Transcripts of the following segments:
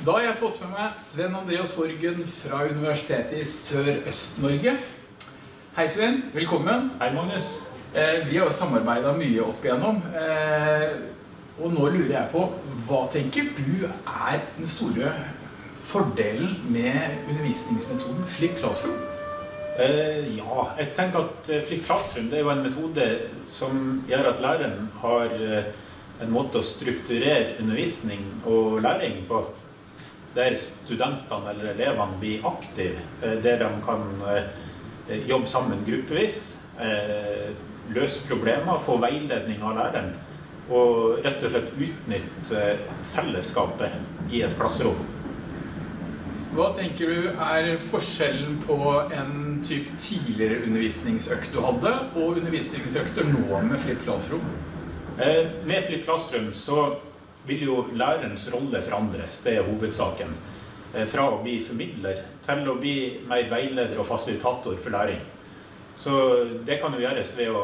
Da har jeg fått med meg Sven Andreas Horgen fra Universitetet i Sør-Øst-Norge. Hei Sven, velkommen. Hei Magnus. Eh, vi har jo samarbeidet mye opp igjennom. Eh, og nå lurer jeg på, hva tenker du er den store fordelen med undervisningsmetoden Flip Classroom? Eh, ja, jeg tenker at Flip Classroom det er jo en metode som gjør at læreren har en måte å strukturere undervisning og læring på. Der studentene eller elevene blir aktive, eh, der de kan eh, jobbe sammen gruppevis, eh, løse problemer, få veiledning av læreren og rett og slett utnytte fellesskapet i et klasserom. Hva tenker du er forskjellen på en typ tidligere undervisningsøkt du hadde, og undervisningsøkter nå med Flipp Classroom? Eh, med Flipp Classroom så vil jo lærerens rolle forandres, det er hovedsaken. Eh, fra å bli formidler til å bli mer veileder og fasilitator for læring. Så det kan jo gjøres ved å,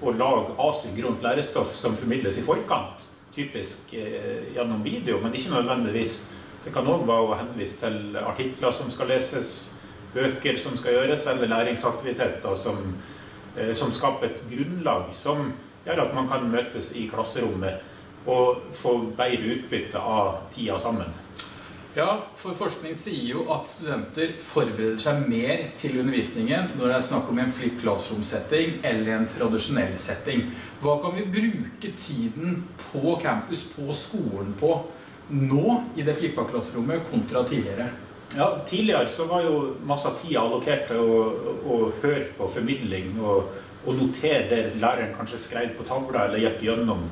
å lage asynkront lærestoff som formidles i forkant. Typisk eh, gjennom video, men ikke nødvendigvis. Det kan òg være å henvise til artikler som skal leses, bøker som skal gjøres, eller læringsaktiviteter som, eh, som skaper et grunnlag som gjør at man kan møtes i klasserommet og få bedre utbytte av tida sammen. Ja, for forskning sier jo at studenter forbereder seg mer til undervisningen når det er snakk om en flip classroom-setting eller en tradisjonell setting. Hva kan vi bruke tiden på campus, på skolen på, nå i det flippa klasserommet kontra tidligere? Ja, Tidligere så var jo masse av tida allokert til å, å, høre på formidling og, og notere det læreren kanskje skrev på tavla eller gikk gjennom.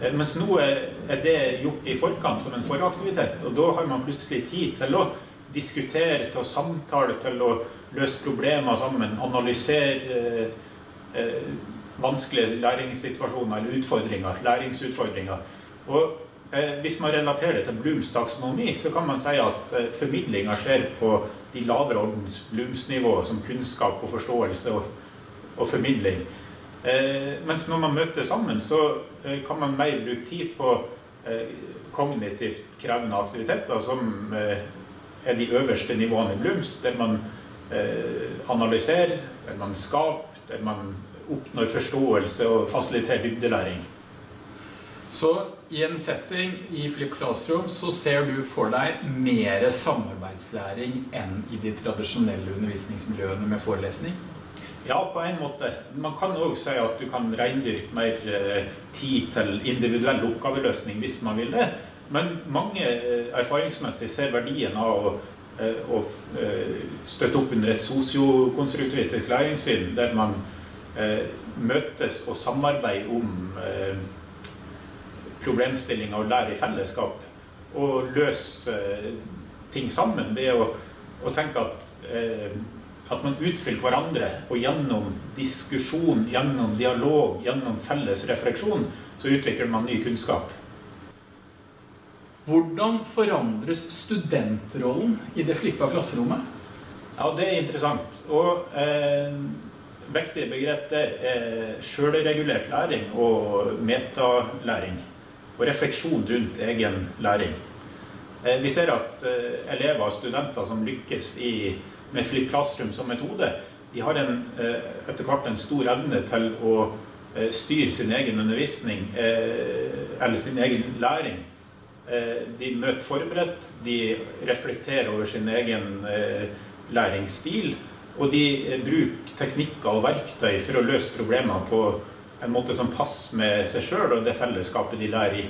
Eh, mens nå er det gjort i forkant som en foraktivitet, og da har man plutselig tid til å diskutere, til å samtale, til å løse problemer sammen, analysere eh, eh, vanskelige læringssituasjoner eller utfordringer, læringsutfordringer. Og eh, hvis man relaterer det til Blooms taksonomi, så kan man si at eh, formidlinga skjer på de lavere ordens Blooms-nivå, som kunnskap og forståelse og, og formidling. Eh, mens når man møter sammen, så eh, kan man mer bruke tid på eh, kognitivt krevende aktiviteter, som eh, er de øverste nivåene i Blooms, der man eh, analyserer, der man skaper, der man oppnår forståelse og fasiliterer dybdelæring. Så i en setting i Flip Classroom så ser du for deg mer samarbeidslæring enn i de tradisjonelle undervisningsmiljøene med forelesning? Ja, på en måte. Man kan òg si at du kan reindyrke mer eh, tid til individuell oppgaveløsning hvis man vil det. Men mange eh, erfaringsmessig ser verdien av å, eh, å støtte opp under et sosiokonstruktivistisk læringssyn, der man møtes og samarbeider om problemstillinger og lærer i fellesskap. Og løser ting sammen ved å, å tenke at at man utfyller hverandre, og gjennom diskusjon, gjennom dialog, gjennom felles refleksjon, så utvikler man ny kunnskap. Hvordan forandres studentrollen i det flippa klasserommet? Ja, det er interessant. Og eh, viktige begrep der er sjølregulert læring og metalæring. Og refleksjon rundt egen læring. Eh, vi ser at eh, elever og studenter som lykkes i med Flip Classroom som metode, de har en, eh, etter hvert en stor evne til å eh, styre sin egen undervisning, eh, eller sin egen læring. De møter forberedt, de reflekterer over sin egen læringsstil, og de bruker teknikker og verktøy for å løse problemer på en måte som passer med seg sjøl og det fellesskapet de lærer i.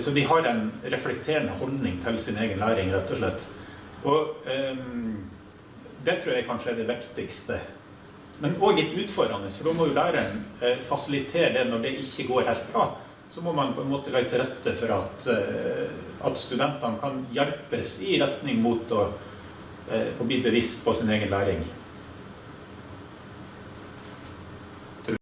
Så de har en reflekterende holdning til sin egen læring, rett og slett. Og um, det tror jeg kanskje er det viktigste. Men òg litt utfordrende, for da må jo læreren eh, fasilitere det når det ikke går helt bra. Så må man på en måte legge til rette for at, eh, at studentene kan hjelpes i retning mot å, eh, å bli bevisst på sin egen læring.